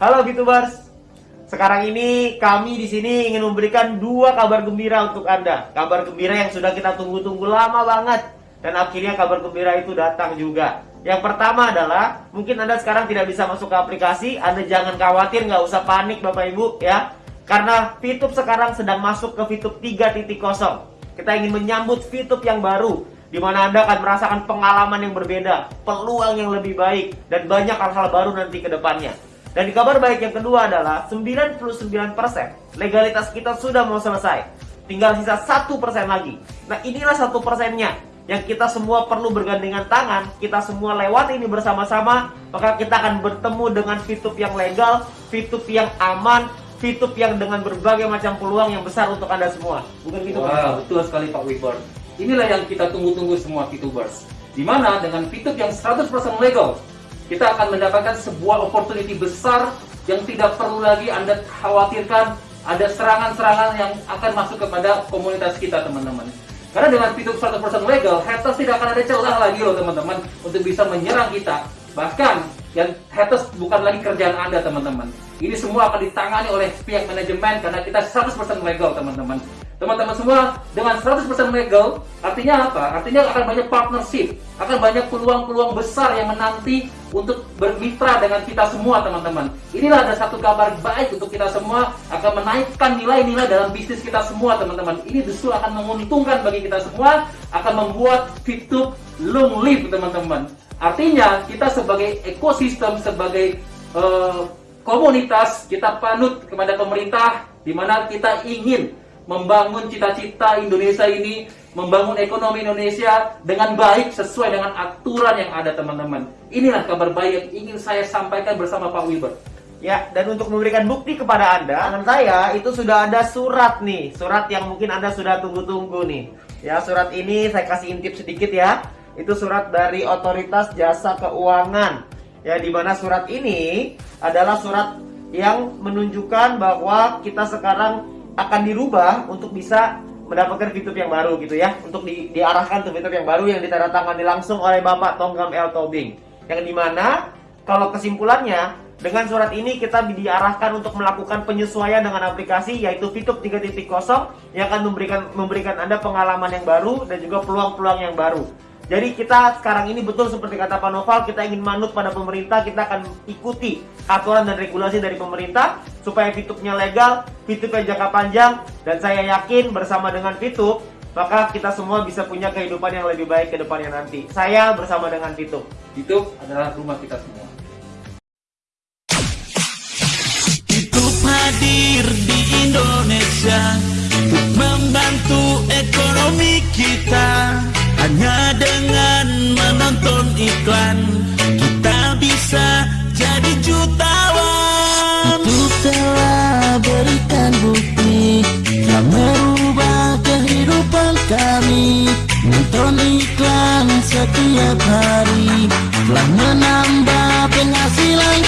Halo VTubers. Sekarang ini kami di sini ingin memberikan dua kabar gembira untuk Anda. Kabar gembira yang sudah kita tunggu-tunggu lama banget dan akhirnya kabar gembira itu datang juga. Yang pertama adalah mungkin Anda sekarang tidak bisa masuk ke aplikasi, Anda jangan khawatir, nggak usah panik Bapak Ibu ya. Karena VTube sekarang sedang masuk ke VTube 3.0. Kita ingin menyambut VTube yang baru di mana Anda akan merasakan pengalaman yang berbeda, peluang yang lebih baik, dan banyak hal-hal baru nanti ke depannya. Dan kabar baik yang kedua adalah 99% legalitas kita sudah mau selesai. Tinggal sisa satu persen lagi. Nah inilah satu persennya yang kita semua perlu bergandengan tangan, kita semua lewat ini bersama-sama, maka kita akan bertemu dengan VTube yang legal, VTube yang aman, VTube yang dengan berbagai macam peluang yang besar untuk Anda semua. Bukan gitu Wow, betul sekali Pak Wibar. Inilah yang kita tunggu-tunggu semua VTubers. Di mana dengan VTube yang 100% legal, kita akan mendapatkan sebuah opportunity besar yang tidak perlu lagi Anda khawatirkan ada serangan-serangan yang akan masuk kepada komunitas kita teman-teman. Karena dengan fitur 100% legal, haters tidak akan ada celah lagi loh teman-teman untuk bisa menyerang kita. Bahkan yang haters bukan lagi kerjaan Anda teman-teman. Ini semua akan ditangani oleh pihak manajemen karena kita 100% legal teman-teman. Teman-teman semua dengan 100% legal artinya apa? Artinya akan banyak partnership, akan banyak peluang-peluang besar yang menanti untuk bermitra dengan kita semua teman-teman. Inilah ada satu kabar baik untuk kita semua akan menaikkan nilai-nilai dalam bisnis kita semua teman-teman. Ini justru akan menguntungkan bagi kita semua, akan membuat Fitup long live teman-teman. Artinya kita sebagai ekosistem, sebagai uh, komunitas kita panut kepada pemerintah di mana kita ingin membangun cita-cita Indonesia ini, membangun ekonomi Indonesia dengan baik sesuai dengan aturan yang ada teman-teman. Inilah kabar baik yang ingin saya sampaikan bersama Pak Wilbur. Ya, dan untuk memberikan bukti kepada Anda, tangan saya itu sudah ada surat nih, surat yang mungkin Anda sudah tunggu-tunggu nih. Ya, surat ini saya kasih intip sedikit ya. Itu surat dari Otoritas Jasa Keuangan. Ya, di mana surat ini adalah surat yang menunjukkan bahwa kita sekarang akan dirubah untuk bisa mendapatkan fitur yang baru gitu ya. Untuk di, diarahkan ke fitur yang baru yang ditandatangani langsung oleh Bapak Tonggam L. Tobing. Yang di mana kalau kesimpulannya dengan surat ini kita diarahkan untuk melakukan penyesuaian dengan aplikasi yaitu fitur 3.0 yang akan memberikan memberikan Anda pengalaman yang baru dan juga peluang-peluang yang baru. Jadi kita sekarang ini betul seperti kata Pak Noval, kita ingin manut pada pemerintah, kita akan ikuti aturan dan regulasi dari pemerintah supaya fitupnya legal, fitupnya jangka panjang, dan saya yakin bersama dengan Fitup, maka kita semua bisa punya kehidupan yang lebih baik ke depannya nanti. Saya bersama dengan Fitup. Fitup adalah rumah kita semua. Fitup hadir di Indonesia untuk membantu ekonomi kita. Hanya dengan menonton iklan Nonton iklan setiap hari. Telah menambah penghasilan